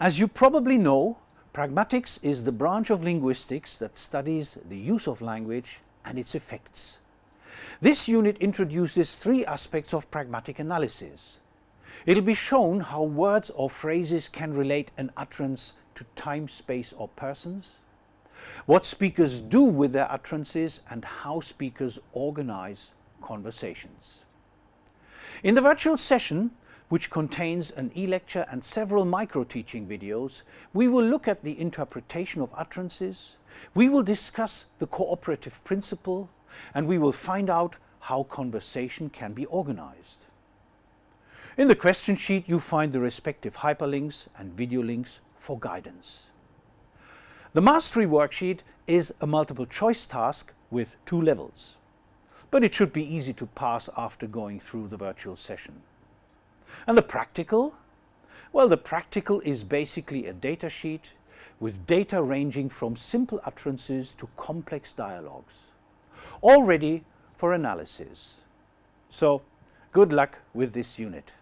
As you probably know, pragmatics is the branch of linguistics that studies the use of language and its effects. This unit introduces three aspects of pragmatic analysis. It will be shown how words or phrases can relate an utterance to time, space or persons, what speakers do with their utterances and how speakers organize conversations. In the virtual session, which contains an e-lecture and several micro-teaching videos, we will look at the interpretation of utterances, we will discuss the cooperative principle, and we will find out how conversation can be organized. In the question sheet you find the respective hyperlinks and video links for guidance. The mastery worksheet is a multiple choice task with two levels, but it should be easy to pass after going through the virtual session. And the practical? Well, the practical is basically a data sheet with data ranging from simple utterances to complex dialogues, all ready for analysis. So, good luck with this unit.